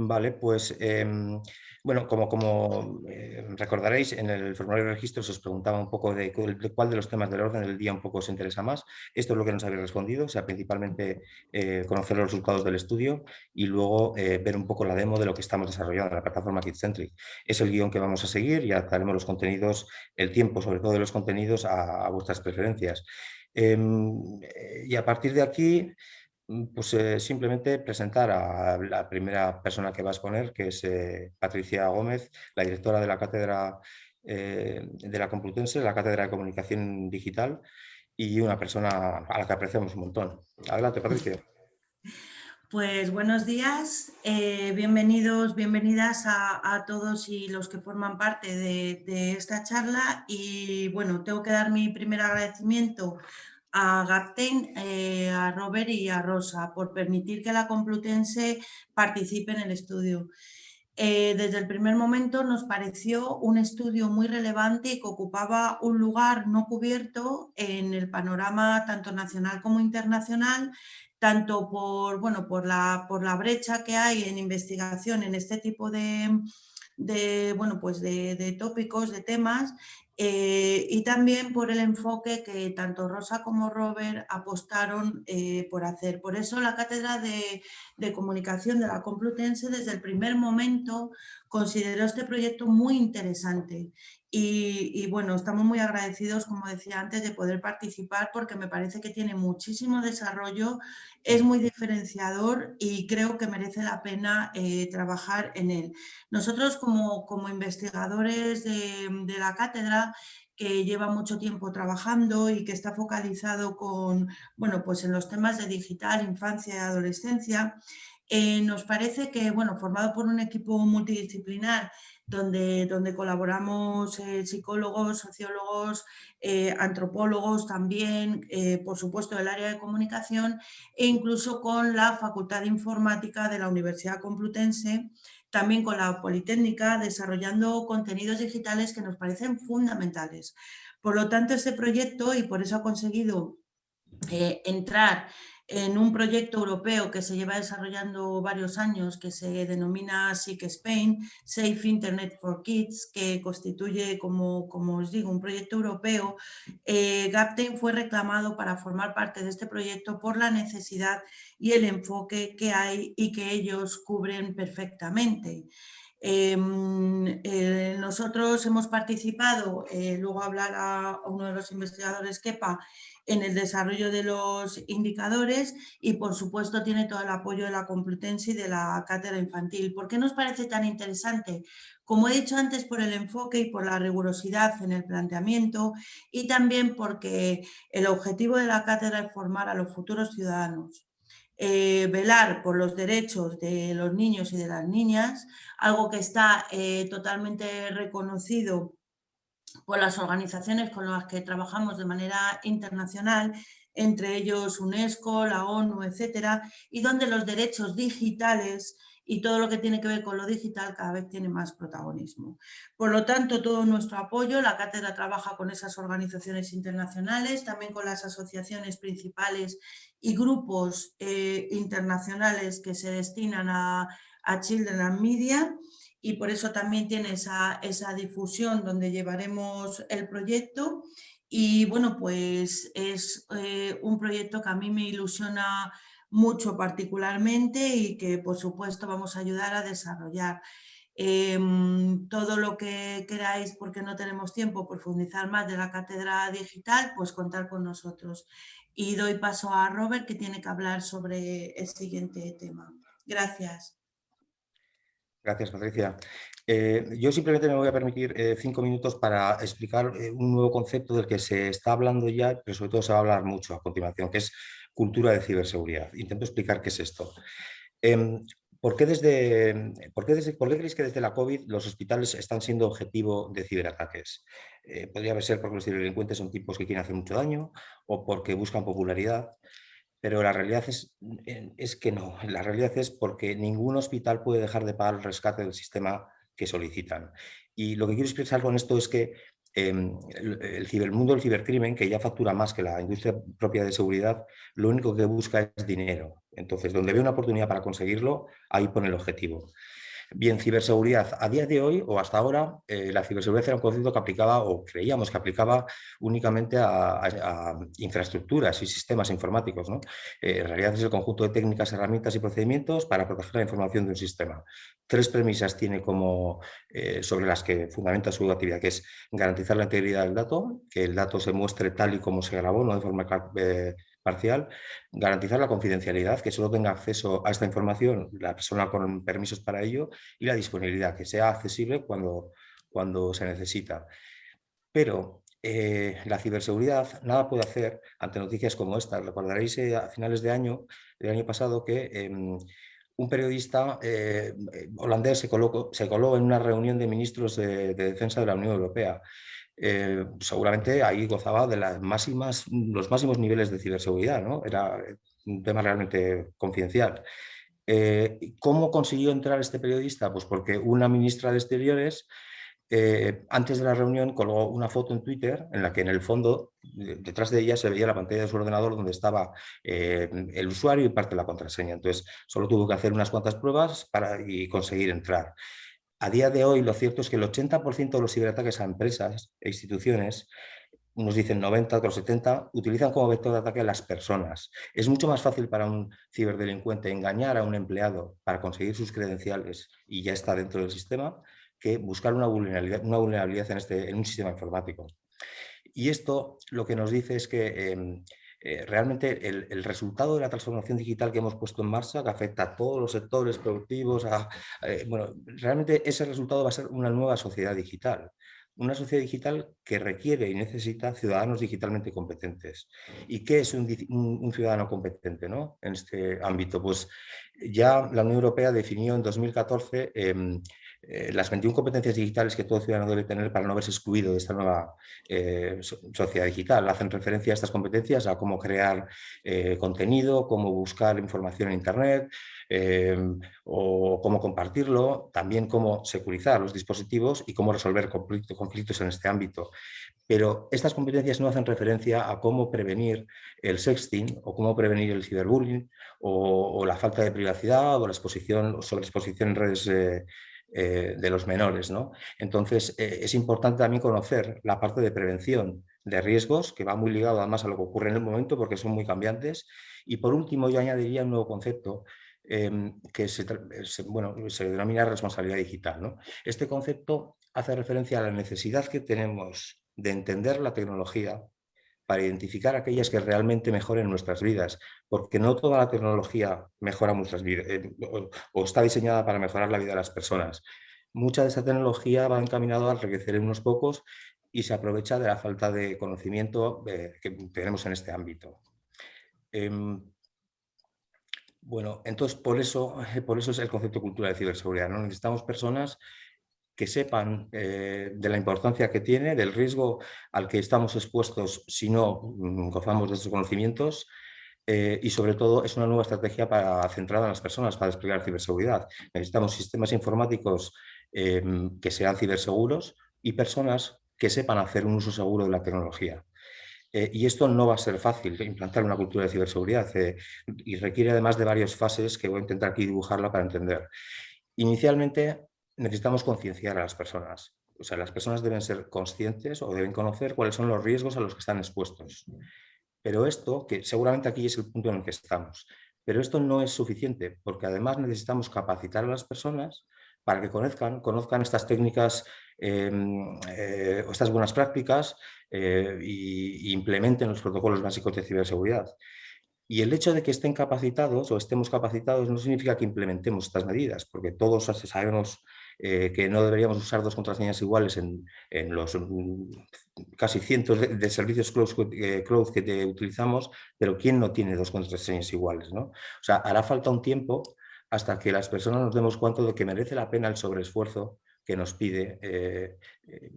Vale, pues em, bueno, como, eh, recordaréis, en el formulario de registros os preguntaba un poco de, cuál de los temas del orden del día un poco os interesa más. Esto es lo que nos habéis respondido, o sea, principalmente eh, conocer los resultados del estudio y luego eh, ver un poco la demo de lo que estamos desarrollando en la plataforma KidCentric. Es el guion que vamos a seguir y adaptaremos los contenidos, el tiempo sobre todo de los contenidos a vuestras preferencias. Em, y a partir de aquí pues eh, simplemente presentar a la primera persona que va a exponer, que es eh, Patricia Gómez, la directora de la Cátedra eh, de la Complutense, la Cátedra de Comunicación Digital, y una persona a la que apreciamos un montón. Adelante, Patricia. Pues buenos días, bienvenidos, bienvenidas a, todos y los que forman parte de esta charla y bueno, tengo que dar mi primer agradecimiento a Gapten, eh, a Robert y a Rosa por permitir que la Complutense participe en el estudio. Eh, desde el primer momento nos pareció un estudio muy relevante y que ocupaba un lugar no cubierto en el panorama tanto nacional como internacional, tanto por, bueno, por, la, por la brecha que hay en investigación en este tipo de, de, bueno, pues de, tópicos, de temas, eh, y también por el enfoque que tanto Rosa como Robert apostaron eh, por hacer. Por eso la Cátedra de, de, Comunicación de la Complutense desde el primer momento consideró este proyecto muy interesante y, bueno, estamos muy agradecidos, como decía antes, de poder participar porque me parece que tiene muchísimo desarrollo, es muy diferenciador y creo que merece la pena eh, trabajar en él. Nosotros como, como investigadores de, la cátedra que lleva mucho tiempo trabajando y que está focalizado con, bueno, pues en los temas de digital, infancia y adolescencia, eh, nos parece que, bueno, formado por un equipo multidisciplinar donde, donde colaboramos eh, psicólogos, sociólogos, eh, antropólogos también, por supuesto del área de comunicación e incluso con la Facultad de Informática de la Universidad Complutense, también con la Politécnica, desarrollando contenidos digitales que nos parecen fundamentales. Por lo tanto, este proyecto, y por eso ha conseguido entrar en un proyecto europeo que se lleva desarrollando varios años, que se denomina SIC Spain, Safe Internet for Kids, que constituye, como, como os digo, un proyecto europeo, eh, Gapten fue reclamado para formar parte de este proyecto por la necesidad y el enfoque que hay y que ellos cubren perfectamente. Em, eh, nosotros hemos participado, eh, luego hablará uno de los investigadores, Kepa, en el desarrollo de los indicadores y por supuesto tiene todo el apoyo de la Complutense y de la cátedra infantil. ¿Por qué nos parece tan interesante? Como he dicho antes, por el enfoque y por la rigurosidad en el planteamiento y también porque el objetivo de la cátedra es formar a los futuros ciudadanos. Eh, velar por los derechos de los niños y de las niñas, algo que está eh, totalmente reconocido por las organizaciones con las que trabajamos de manera internacional, entre ellos UNESCO, la ONU, etcétera, y donde los derechos digitales y todo lo que tiene que ver con lo digital cada vez tiene más protagonismo. Por lo tanto, todo nuestro apoyo, la cátedra trabaja con esas organizaciones internacionales, también con las asociaciones principales y grupos eh, internacionales que se destinan a, a Children and Media, y por eso también tiene esa, difusión donde llevaremos el proyecto y bueno, pues es eh, un proyecto que a mí me ilusiona mucho particularmente y que por supuesto vamos a ayudar a desarrollar. Em, todo lo que queráis, porque no tenemos tiempo, profundizar más de la cátedra digital, pues contar con nosotros. Y doy paso a Robert, que tiene que hablar sobre el siguiente tema. Gracias. Gracias, Patricia. Eh, yo simplemente me voy a permitir eh, cinco minutos para explicar eh, un nuevo concepto del que se está hablando ya, pero sobre todo se va a hablar mucho a continuación, que es cultura de ciberseguridad. Intento explicar qué es esto. Em, ¿por, qué desde, por, qué desde, ¿Por qué creéis que desde la COVID los hospitales están siendo objetivo de ciberataques? podría ser porque los ciberdelincuentes son tipos que quieren hacer mucho daño o porque buscan popularidad pero la realidad es, es, que no. La realidad es porque ningún hospital puede dejar de pagar el rescate del sistema que solicitan. Y lo que quiero expresar con esto es que em, el, mundo del cibercrimen, que ya factura más que la industria propia de seguridad, lo único que busca es dinero. Entonces, donde ve una oportunidad para conseguirlo, ahí pone el objetivo. Bien, ciberseguridad. A día de hoy o hasta ahora, eh, la ciberseguridad era un concepto que aplicaba o creíamos que aplicaba únicamente a, infraestructuras y sistemas informáticos. ¿no? Eh, en realidad es el conjunto de técnicas, herramientas y procedimientos para proteger la información de un sistema. Tres premisas tiene como eh, sobre las que fundamenta su actividad, que es garantizar la integridad del dato, que el dato se muestre tal y como se grabó, no de forma parcial, garantizar la confidencialidad, que solo tenga acceso a esta información la persona con permisos para ello y la disponibilidad, que sea accesible cuando, cuando se necesita. Pero eh, la ciberseguridad nada puede hacer ante noticias como esta. Recordaréis eh, a finales de año, del año pasado que em, un periodista eh, holandés se, colocó, se coló en una reunión de ministros de defensa de la Unión Europea eh, seguramente ahí gozaba de los máximos niveles de ciberseguridad, ¿no? Era un tema realmente confidencial. Eh, ¿Cómo consiguió entrar este periodista? Pues porque una ministra de Exteriores, eh, antes de la reunión, colgó una foto en Twitter en la que en el fondo, detrás de ella, se veía la pantalla de su ordenador donde estaba el usuario y parte de la contraseña. Entonces, solo tuvo que hacer unas cuantas pruebas para y conseguir entrar. A día de hoy lo cierto es que el 80% de los ciberataques a empresas e instituciones, unos dicen 90, otros 70, utilizan como vector de ataque a las personas. Es mucho más fácil para un ciberdelincuente engañar a un empleado para conseguir sus credenciales y ya está dentro del sistema, que buscar una vulnerabilidad, este, en un sistema informático. Y esto lo que nos dice es que em, eh, realmente el, resultado de la transformación digital que hemos puesto en marcha, que afecta a todos los sectores productivos, eh, bueno, realmente ese resultado va a ser una nueva sociedad digital. Una sociedad digital que requiere y necesita ciudadanos digitalmente competentes. ¿Y qué es un, ciudadano competente ¿no? en este ámbito? Pues ya la Unión Europea definió en 2014 eh, las 21 competencias digitales que todo ciudadano debe tener para no verse excluido de esta nueva eh, sociedad digital. Hacen referencia a estas competencias, a cómo crear eh, contenido, cómo buscar información en Internet, o cómo compartirlo, también cómo securizar los dispositivos y cómo resolver conflictos en este ámbito. Pero estas competencias no hacen referencia a cómo prevenir el sexting o cómo prevenir el ciberbullying o, la falta de privacidad o la exposición o sobreexposición en redes eh, de los menores. ¿no? Entonces, eh, es importante también conocer la parte de prevención de riesgos, que va muy ligado además a lo que ocurre en el momento, porque son muy cambiantes. Y por último, yo añadiría un nuevo concepto em, que se, bueno, se denomina responsabilidad digital. ¿no? Este concepto hace referencia a la necesidad que tenemos de entender la tecnología para identificar aquellas que realmente mejoren nuestras vidas, porque no toda la tecnología mejora nuestras vidas eh, o, está diseñada para mejorar la vida de las personas. Mucha de esa tecnología va encaminada a enriquecer en unos pocos y se aprovecha de la falta de conocimiento eh, que tenemos en este ámbito. Em, bueno, entonces por eso, por eso es el concepto cultural de ciberseguridad. ¿no? Necesitamos personas que sepan eh, de la importancia que tiene, del riesgo al que estamos expuestos si no mm, gozamos de estos conocimientos eh, y sobre todo es una nueva estrategia para, centrada en las personas para desplegar ciberseguridad. Necesitamos sistemas informáticos eh, que sean ciberseguros y personas que sepan hacer un uso seguro de la tecnología. y esto no va a ser fácil, implantar una cultura de ciberseguridad y requiere además de varias fases que voy a intentar aquí dibujarla para entender. Inicialmente necesitamos concienciar a las personas. O sea, las personas deben ser conscientes o deben conocer cuáles son los riesgos a los que están expuestos. Pero esto, que seguramente aquí es el punto en el que estamos, pero esto no es suficiente, porque además necesitamos capacitar a las personas para que conozcan, conozcan estas técnicas em, eh, o estas buenas prácticas e implementen los protocolos básicos de ciberseguridad. Y el hecho de que estén capacitados o estemos capacitados no significa que implementemos estas medidas, porque todos sabemos eh, que no deberíamos usar dos contraseñas iguales en, los mm, casi cientos de, servicios cloud, eh, que utilizamos, pero ¿quién no tiene dos contraseñas iguales? ¿no? O sea, hará falta un tiempo hasta que las personas nos demos cuenta de que merece la pena el sobreesfuerzo que nos pide eh,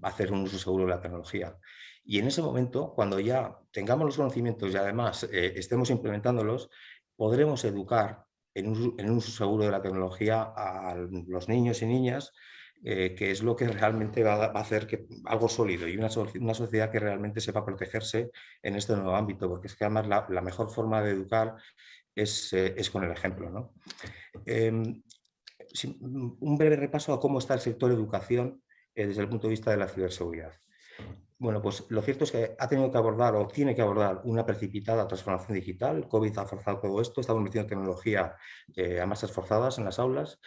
hacer un uso seguro de la tecnología. Y en ese momento, cuando ya tengamos los conocimientos y además estemos implementándolos, podremos educar en un, uso seguro de la tecnología a los niños y niñas, eh, que es lo que realmente va, a hacer algo sólido y una, sociedad que realmente sepa protegerse en este nuevo ámbito, porque es que además la, mejor forma de educar es, con el ejemplo. Em, un breve repaso a cómo está el sector educación desde el punto de vista de la ciberseguridad. Bueno, pues lo cierto es que ha tenido que abordar o tiene que abordar una precipitada transformación digital. COVID ha forzado todo esto, estamos metiendo tecnología eh, a masas forzadas en las aulas,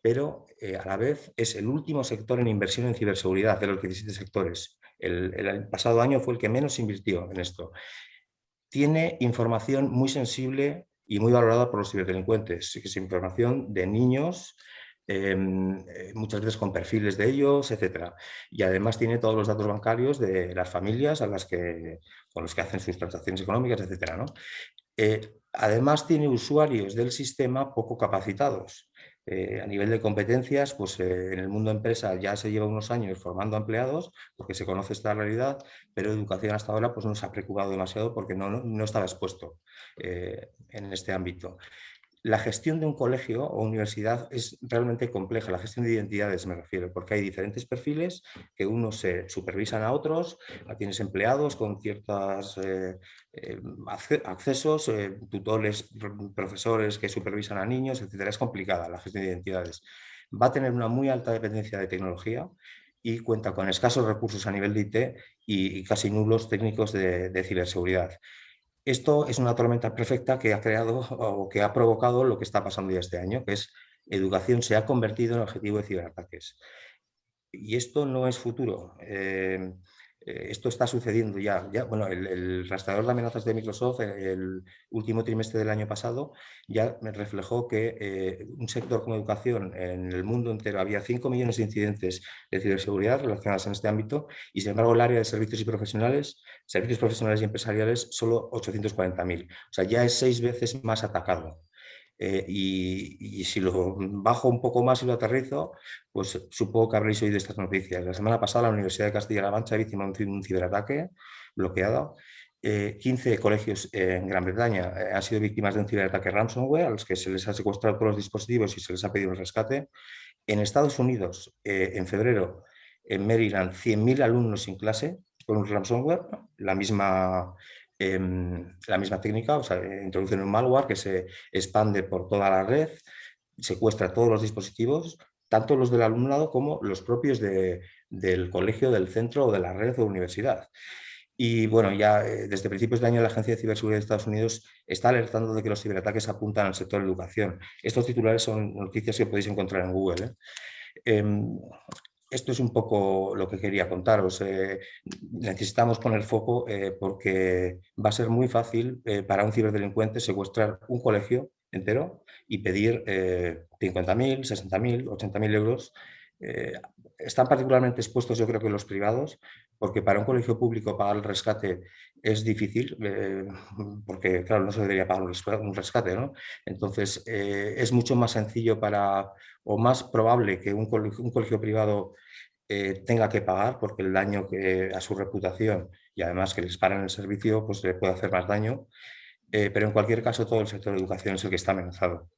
pero eh, a la vez es el último sector en inversión en ciberseguridad de los 17 sectores. El, pasado año fue el que menos invirtió en esto. Tiene información muy sensible y muy valorada por los ciberdelincuentes, que es información de niños, eh, muchas veces con perfiles de ellos, etc. Y además tiene todos los datos bancarios de las familias a las que, con los que hacen sus transacciones económicas, etc. ¿no? Eh, además tiene usuarios del sistema poco capacitados. Eh, a nivel de competencias, pues en el mundo empresa ya se lleva unos años formando empleados porque se conoce esta realidad, pero educación hasta ahora pues no se ha preocupado demasiado porque no, no estaba expuesto en este ámbito la gestión de un colegio o universidad es realmente compleja, la gestión de identidades me refiero, porque hay diferentes perfiles que unos se supervisan a otros, tienes empleados con ciertos eh, eh, accesos, eh, tutores, profesores que supervisan a niños, etc. Es complicada la gestión de identidades. Va a tener una muy alta dependencia de tecnología y cuenta con escasos recursos a nivel de IT y, casi nulos técnicos de ciberseguridad. Esto es una tormenta perfecta que ha creado o que ha provocado lo que está pasando ya este año, que es educación se ha convertido en objetivo de ciberataques. Y esto no es futuro. Eh, esto está sucediendo ya. bueno, el, rastreador de amenazas de Microsoft, el último trimestre del año pasado, ya reflejó que eh, un sector como educación en el mundo entero había 5 millones de incidentes de ciberseguridad relacionados en este ámbito y sin embargo el área de servicios y profesionales, servicios profesionales y empresariales, solo 840.000. O sea, ya es seis veces más atacado. Eh, y, si lo bajo un poco más y lo aterrizo, pues supongo que habréis oído estas noticias. La semana pasada la Universidad de Castilla-La Mancha víctima de un ciberataque bloqueado. 15 eh, colegios en Gran Bretaña eh, han sido víctimas de un ciberataque ransomware a los que se les ha secuestrado todos los dispositivos y se les ha pedido un rescate. En Estados Unidos, en febrero, en Maryland, 100.000 alumnos sin clase con un ransomware, la misma Em, la misma técnica, o sea, introducen un malware que se expande por toda la red, secuestra todos los dispositivos, tanto los del alumnado como los propios del colegio, del centro o de la red o universidad. Y bueno, ya eh, desde principios de año la Agencia de Ciberseguridad de Estados Unidos está alertando de que los ciberataques apuntan al sector de educación. Estos titulares son noticias que podéis encontrar en Google. ¿eh? Em, esto es un poco lo que quería contaros. Eh, necesitamos poner foco eh, porque va a ser muy fácil eh, para un ciberdelincuente secuestrar un colegio entero y pedir 50.000, 60.000, 80.000 euros. Están particularmente expuestos yo creo que los privados porque para un colegio público pagar el rescate es difícil, porque claro, no se debería pagar un rescate, ¿no? Entonces, es mucho más sencillo para, o más probable que un colegio, privado eh, tenga que pagar porque el daño que, a su reputación y además que les paren el servicio pues le puede hacer más daño, eh, pero en cualquier caso todo el sector de educación es el que está amenazado.